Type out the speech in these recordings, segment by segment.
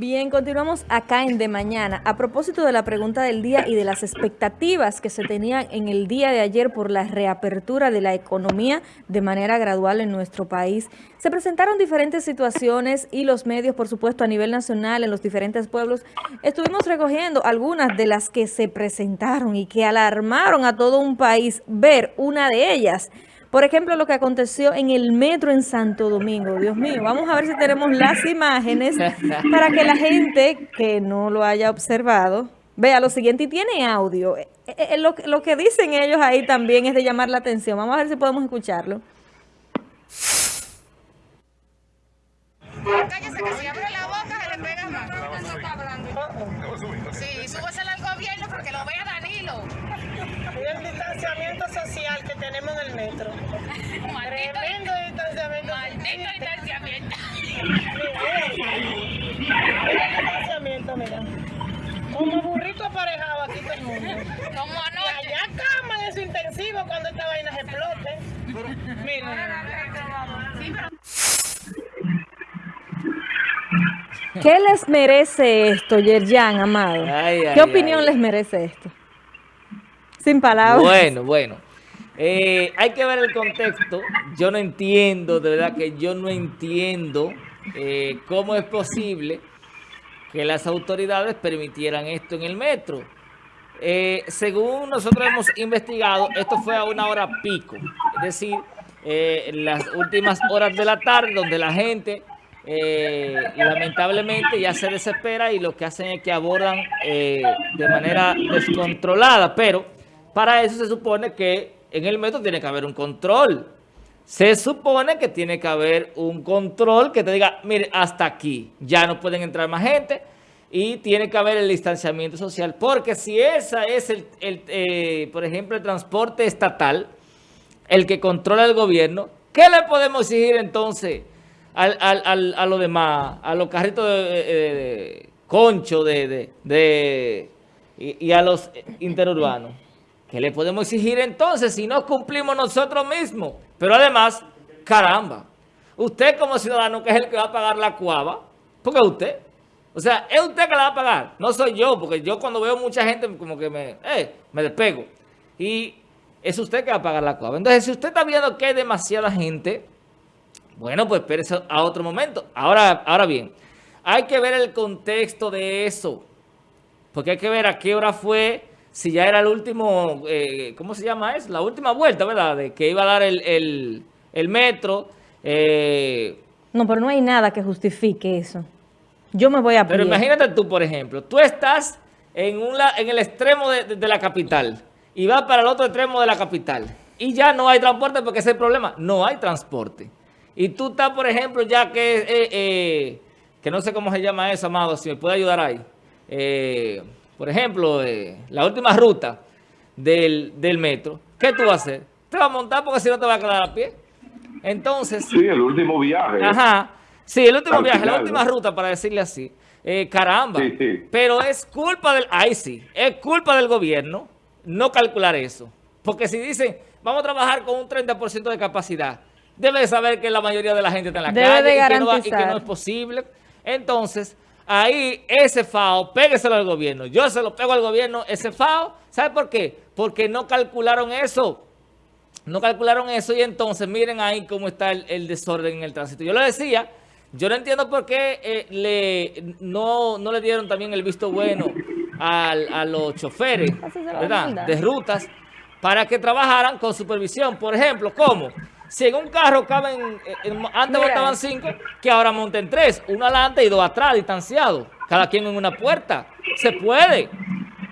Bien, continuamos acá en De Mañana. A propósito de la pregunta del día y de las expectativas que se tenían en el día de ayer por la reapertura de la economía de manera gradual en nuestro país, se presentaron diferentes situaciones y los medios, por supuesto, a nivel nacional, en los diferentes pueblos, estuvimos recogiendo algunas de las que se presentaron y que alarmaron a todo un país ver una de ellas. Por ejemplo, lo que aconteció en el metro en Santo Domingo. Dios mío, vamos a ver si tenemos las imágenes para que la gente que no lo haya observado vea lo siguiente. Y tiene audio. Eh, eh, eh, lo, que dicen ellos ahí también es de llamar la atención. Vamos a ver si podemos escucharlo. Cállese que si abre la boca se le pega más. Sí, súbesela al gobierno porque lo vea Danilo. el distanciamiento social que tenemos en el metro. Maldito, Tremendo distanciamiento. maldito distanciamiento. Distanciamiento, mira. Como burrito aparejado aquí todo el mundo. Como Y anoche. allá caman en su intensivo cuando esta vaina se explote. Pero ¿Qué les merece esto, Yerjan, amado? Ay, ay, ¿Qué opinión ay. les merece esto? Sin palabras. Bueno, bueno. Eh, hay que ver el contexto. Yo no entiendo, de verdad que yo no entiendo eh, cómo es posible que las autoridades permitieran esto en el metro. Eh, según nosotros hemos investigado, esto fue a una hora pico, es decir, las últimas horas de la tarde, donde la gente lamentablemente ya se desespera y lo que hacen es que abordan de manera descontrolada, pero para eso se supone que en el metro tiene que haber un control. Se supone que tiene que haber un control que te diga, mire, hasta aquí, ya no pueden entrar más gente y tiene que haber el distanciamiento social, porque si esa es, el, el, eh, por ejemplo, el transporte estatal, el que controla el gobierno, ¿qué le podemos exigir entonces al, al, al- a los demás, a los carritos de, de- concho de, de- y a los interurbanos? ¿Qué le podemos exigir entonces si no cumplimos nosotros mismos? Pero además, caramba, usted como ciudadano que es el que va a pagar la cuava, porque usted. O sea, es usted que la va a pagar, no soy yo, porque yo cuando veo mucha gente como que me, eh, me despego. Y es usted que va a pagar la cuava. Entonces, si usted está viendo que hay demasiada gente, bueno, pues espérese a otro momento. Ahora, ahora bien, hay que ver el contexto de eso. Porque hay que ver a qué hora fue, si ya era el último, eh, ¿cómo se llama eso? La última vuelta, ¿verdad? De que iba a dar el, el- el metro. eh, No, pero no hay nada que justifique eso. Yo me voy a pero pie. imagínate tú, por ejemplo, tú estás en, un la- en el extremo de, de- de la capital y vas para el otro extremo de la capital y ya no hay transporte porque ese es el problema, no hay transporte. Y tú estás, por ejemplo, ya que, eh, eh, que no sé cómo se llama eso, amado, si me puede ayudar ahí. Eh, por ejemplo, eh, la última ruta del, del metro, ¿qué tú vas a hacer? Te vas a montar porque si no te vas a quedar a pie. Entonces... Sí, el último viaje. Ajá. Sí, el último viaje, la última ¿no? ruta, para decirle así. Eh, caramba. Sí, sí. Pero es culpa del... Ay, sí. Es culpa del gobierno no calcular eso. Porque si dicen, vamos a trabajar con un 30% de capacidad, debe de saber que la mayoría de la gente está en la Debe calle de y, que no, va- y que no es posible. Entonces, ahí ese FAO, pégueselo al gobierno. Yo se lo pego al gobierno, ese FAO. ¿Sabe por qué? Porque no calcularon eso. No calcularon eso y entonces miren ahí cómo está el, el desorden en el tránsito. Yo lo decía, yo no entiendo por qué eh, le, no, no le dieron también el visto bueno al- a los choferes de rutas para que trabajaran con supervisión. Por ejemplo, ¿cómo? Si en un carro caben, eh, en- antes montaban cinco, que ahora monten tres, uno adelante y dos atrás, distanciados, cada quien en una puerta. Se puede.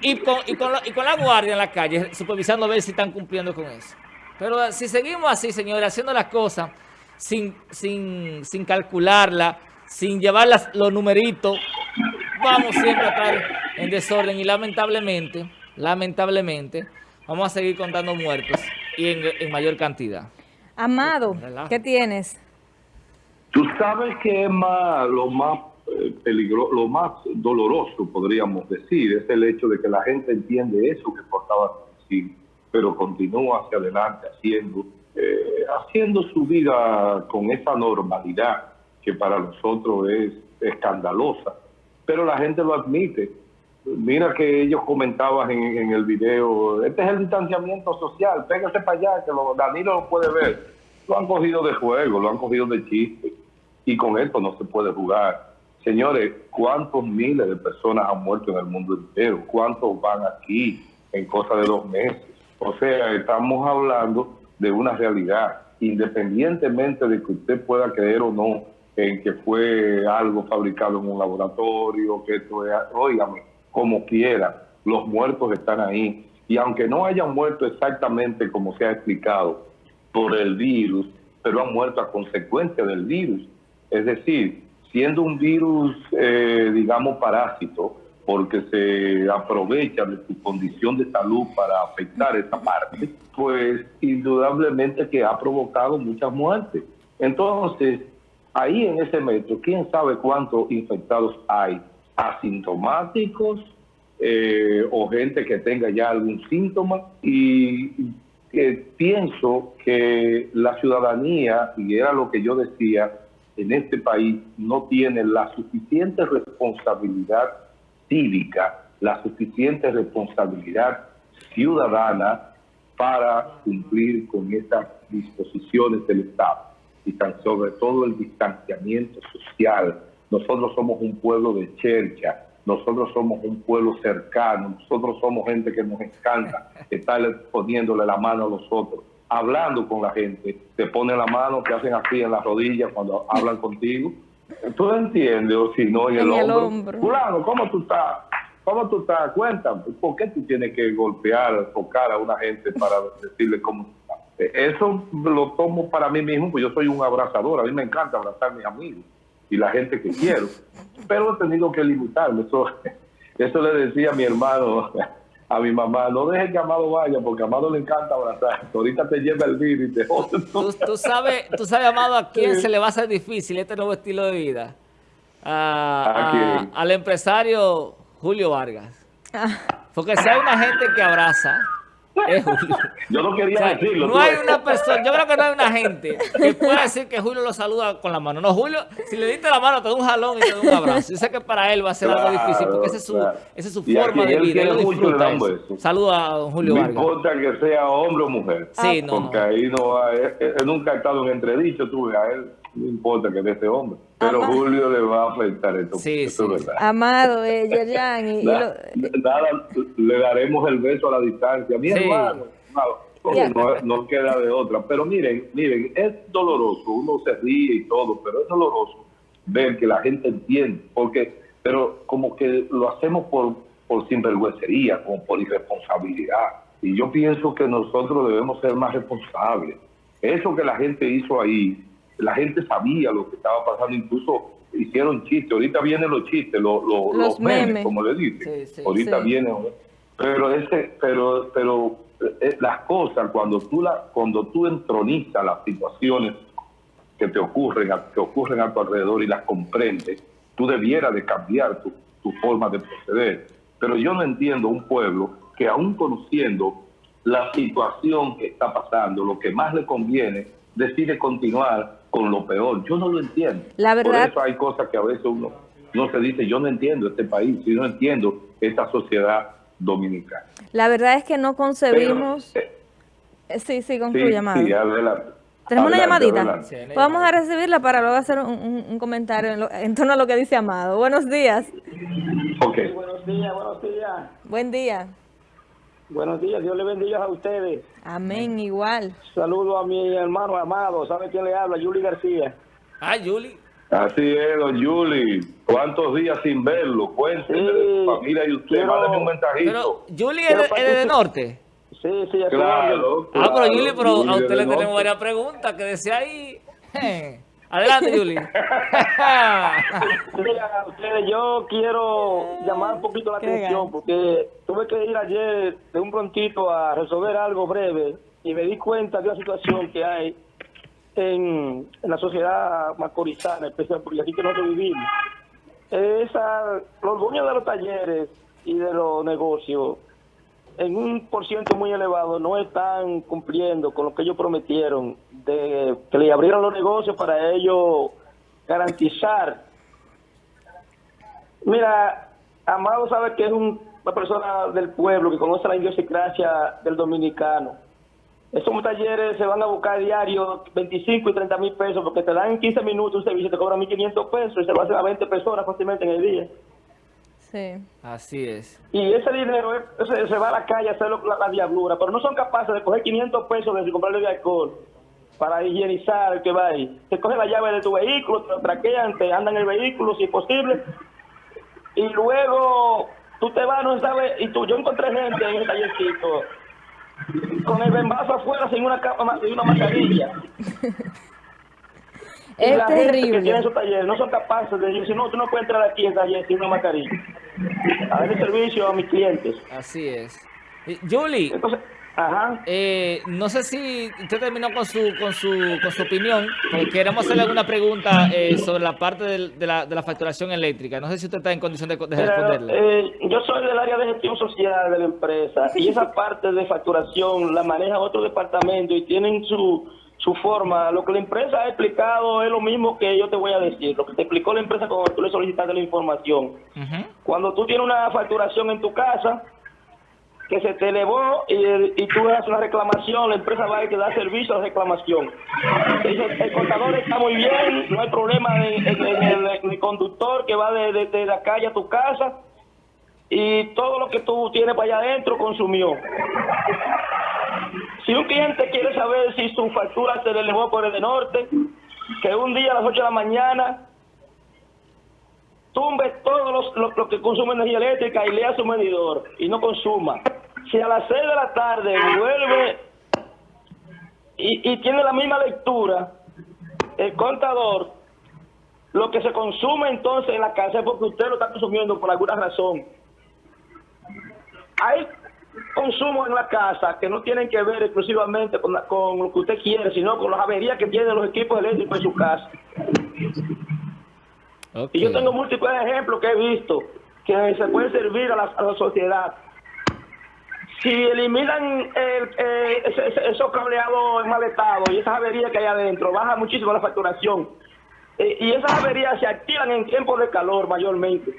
Y con, y, con la, y con la guardia en la calle, supervisando a ver si están cumpliendo con eso. Pero eh, si seguimos así, señores, haciendo las cosas sin, sin, sin calcularla, sin llevar las- los numeritos, vamos siempre a estar en desorden y lamentablemente, lamentablemente, vamos a seguir contando muertos y en, en mayor cantidad. Amado. ¿qué tienes? Tú sabes que es más, lo más eh, peligro, lo más doloroso, podríamos decir, es el hecho de que la gente entiende eso que portaba decir, pero continúa hacia adelante haciendo, eh, haciendo su vida con esa normalidad que para nosotros es escandalosa. pero la gente lo admite. Mira que ellos comentaban en, el video, este es el distanciamiento social, pégase para allá, que lo, Danilo lo puede ver. Lo han cogido de juego, lo han cogido de chiste, y con esto no se puede jugar. Señores, ¿cuántos miles de personas han muerto en el mundo entero? ¿Cuántos van aquí en cosa de dos meses? O sea, estamos hablando de una realidad, independientemente de que usted pueda creer o no en que fue algo fabricado en un laboratorio, que esto es, óigame, como quiera, los muertos están ahí. Y aunque no hayan muerto exactamente como se ha explicado por el virus, pero han muerto a consecuencia del virus. Es decir, siendo un virus, eh, digamos, parásito, porque se aprovecha de su condición de salud para afectar esa parte, pues indudablemente que ha provocado muchas muertes. Entonces, ahí en ese metro, ¿quién sabe cuántos infectados hay? Asintomáticos eh, o gente que tenga ya algún síntoma y eh, pienso que la ciudadanía, y era lo que yo decía, en este país no tiene la suficiente responsabilidad cívica, la suficiente responsabilidad ciudadana para cumplir con estas disposiciones del Estado y tan sobre todo el distanciamiento social. Nosotros somos un pueblo de chercha, nosotros somos un pueblo cercano, nosotros somos gente que nos encanta estar poniéndole la mano a los otros, hablando con la gente, te ponen la mano, te hacen así en las rodillas cuando hablan contigo. ¿Tú entiendes? O si no, en, el, En el hombro. hombro. Fulano, ¿cómo tú estás? ¿Cómo tú estás? Cuéntame, ¿por qué tú tienes que golpear, tocar a una gente para decirle cómo? Eh, Eso lo tomo para mí mismo, pues yo soy un abrazador, a mí me encanta abrazar a mis amigos y la gente que quiero, pero he tenido que limitarme. Eso, eso le decía a mi hermano, a mi mamá, no dejes que Amado vaya, porque a Amado le encanta abrazar. Ahorita te lleva el virus y te jode. Tú, tú sabes, tú sabes, Amado, a quién se le va a hacer difícil este nuevo estilo de vida. A- ¿A a- quién? al empresario Julio Vargas. Porque si hay una gente que abraza, es Julio. Yo no quería O sea, decirlo. no hay una persona, yo creo que no hay una gente que pueda decir que Julio lo saluda con la mano. No, Julio, si le diste la mano, te da un jalón y te da un abrazo. Yo sé que para él va a ser algo difícil porque esa es su, claro. esa es su forma de vida. Él disfruta. Saluda a don Julio No Vargas. importa que sea hombre o mujer. Sí, no, Porque no. ahí no hay, él- él nunca ha estado en entredicho, tú ves, a él no importa que de ese hombre. Pero Julio le va a afectar esto. Sí, eso sí. es verdad. Amado, eh, Yerjan, y, lo- nada, le daremos el beso a la distancia. Mi Sí. hermano, no queda de otra. Pero miren, miren, es doloroso, uno se ríe y todo, pero es doloroso ver que la gente entiende, porque, pero como que lo hacemos por, por sinvergüencería, como por irresponsabilidad. Y yo pienso que nosotros debemos ser más responsables. Eso que la gente hizo ahí, la gente sabía lo que estaba pasando, incluso hicieron chistes. Ahorita vienen los chistes, los, los, Los los memes, memes. como le dicen. Sí, sí, Ahorita sí. vienen. Pero ese, pero, pero eh, las cosas cuando tú la, cuando tú entronizas las situaciones que te ocurren, a- que ocurren a tu alrededor y las comprendes, tú debieras de cambiar tu, tu forma de proceder. Pero yo no entiendo un pueblo que aún conociendo la situación que está pasando, lo que más le conviene, decide continuar con lo peor. Yo no lo entiendo. La verdad- Por eso hay cosas que a veces uno no se dice, yo no entiendo este país, yo no entiendo esta sociedad dominicana. la verdad es que no concebimos... Pero, eh, Sí, sí, sí, concluye, amado. sí, adelante. Tenemos una llamadita. Sí, Vamos a recibirla para luego hacer un, un- un comentario en, lo- en torno a lo que dice Amado. Buenos días. Ok. Buenos días, buenos días. Buen día. Buenos días, Dios le bendiga a ustedes. Amén, igual. Saludo a mi hermano amado, ¿sabe quién le habla? Yuli García. Ah, Juli. Así es, don Yuli. ¿Cuántos días sin verlo? Cuénteme de su Sí, familia y usted. pero- Mándeme un Pero mensajito. Juli es Pero de, para es de norte. Sí, sí, orden. Claro. Ah, pero Juli, pero Yuli a usted le tenemos varias preguntas que decía ahí. Adelante, Juli. Sí, a ustedes, yo quiero llamar un poquito la atención porque tuve que ir ayer de un prontito a resolver algo breve y me di cuenta de una situación que hay en, en la sociedad macorizana, especial porque aquí que nosotros vivimos. Esa, los dueños de los talleres y de los negocios, en un por ciento muy elevado, no están cumpliendo con lo que ellos prometieron, de que le abrieron los negocios para ellos garantizar Mira, Amado sabe que es un- una persona del pueblo que conoce la idiosincrasia del dominicano. Esos talleres se van a buscar diario 25 y 30 mil pesos porque te dan en 15 minutos un servicio, te cobran 1.500 pesos y se lo hacen a 20 personas fácilmente en el día. Sí. Así es. Y ese dinero es- ese- se va a la calle a hacer la, la diablura, pero no son capaces de coger 500 pesos de comprarle de alcohol para higienizar el que va ahí. Te cogen la llave de tu vehículo, te lo traquean, te andan en el vehículo si es posible, y luego tú te vas, no sabes, y tú, yo encontré gente en el tallercito con el bembazo afuera sin una, capa, sin una mascarilla. Y Es la gente que terrible. tiene esos talleres no son capaces de decir, no, tú no puedes entrar aquí en taller sin una mascarilla. A darle servicio a mis clientes. Así es. Y, Julie, Entonces, ajá. eh, no sé si usted terminó con su, con su, con su opinión, porque queremos hacerle alguna pregunta eh, sobre la parte de, la, de la facturación eléctrica. No sé si usted está en condición de, de responderle. eh, yo soy del área de gestión social de la empresa y esa parte de facturación la maneja otro departamento y tienen su, su forma. Lo que la empresa ha explicado es lo mismo que yo te voy a decir, lo que te explicó la empresa cuando tú le solicitaste la información. Cuando tú tienes una facturación en tu casa que se te elevó y, y tú haces una reclamación, la empresa va a que da servicio a la reclamación. Te el contador está muy bien, no hay problema en, el, conductor que va de, de- de la calle a tu casa y todo lo que tú tienes para allá adentro consumió. Si un cliente quiere saber si su factura se le elevó por el de norte, que un día a las 8 de la mañana tumbe todo los- lo, lo que consume energía eléctrica y lea su medidor y no consuma. Si a las 6 de la tarde vuelve y, y tiene la misma lectura, el contador, lo que se consume entonces en la casa es porque usted lo está consumiendo por alguna razón. Hay consumos en la casa que no tienen que ver exclusivamente con, la- con lo que usted quiere, sino con las averías que tienen los equipos eléctricos en su casa. Y yo tengo múltiples ejemplos que he visto que se pueden servir a la, a la sociedad. Si eliminan el, eh, esos cableados enmaletados y esas averías que hay adentro, baja muchísimo la facturación. Eh, y esas averías se activan en tiempos de calor mayormente.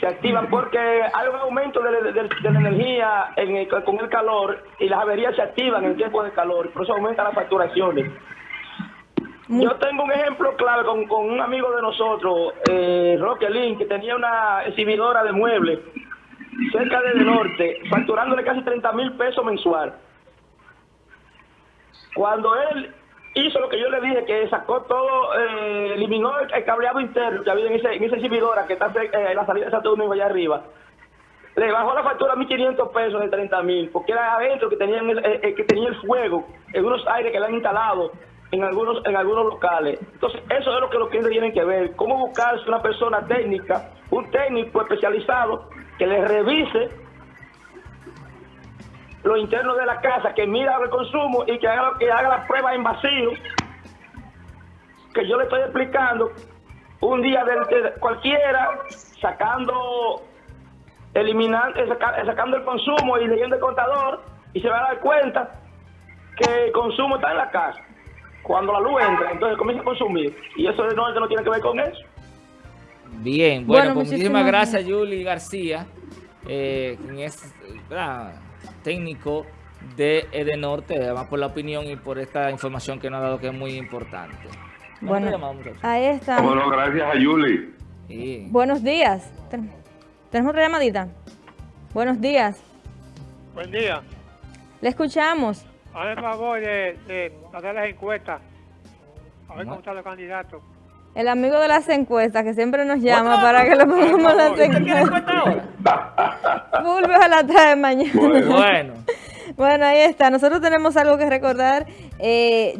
Se activan porque hay un aumento de, de- de- de la energía en el- con el calor y las averías se activan en tiempos de calor, por eso aumentan las facturaciones. Yo tengo un ejemplo clave con, con un amigo de nosotros, eh, Roque Lin, que tenía una exhibidora de muebles cerca del norte, facturándole casi 30 mil pesos mensual. Cuando él hizo lo que yo le dije, que sacó todo, eh, eliminó el, cableado interno que había en, ese, en que está eh, en la salida de Santo Domingo allá arriba, le bajó la factura a 1.500 pesos de 30 mil, porque era adentro que tenían el, eh, eh, que tenía el fuego, en unos aires que le han instalado en algunos en algunos locales. Entonces, eso es lo que los clientes tienen que ver. Cómo buscarse una persona técnica, un técnico especializado que le revise lo interno de la casa, que mira el consumo y que haga, que haga la prueba en vacío, que yo le estoy explicando un día de, cualquiera, sacando eliminando, saca- sacando el consumo y leyendo el contador y se va a dar cuenta que el consumo está en la casa. Cuando la luz entra, entonces comienza a consumir. Y eso no, no tiene que ver con eso. Bien, bueno, Bueno, pues muchísimas muchísimas gracias, Yuli García, eh, quien es ¿verdad? técnico de Edenorte, además por la opinión y por esta información que nos ha dado que es muy importante. ¿Cuánto Bueno, llamamos, ahí está. Bueno, gracias a Yuli. Sí. Buenos días. Ten- ¿Tenemos otra llamadita? Buenos días. Buen día. Le escuchamos. Hazme el favor de, de hacer las encuestas. A ver ¿Cómo? cómo están los candidatos. El amigo de las encuestas que siempre nos llama para que le pongamos las ¿Usted ¿Usted quiere encuestas. encuesta ahora? Fulvio a la tarde mañana. Bueno. Bueno. Ahí está. Nosotros tenemos algo que recordar. Eh,